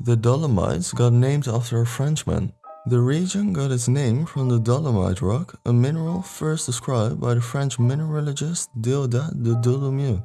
The Dolomites got named after a Frenchman. The region got its name from the dolomite rock, a mineral first described by the French mineralogist Déodat de Dolomieu.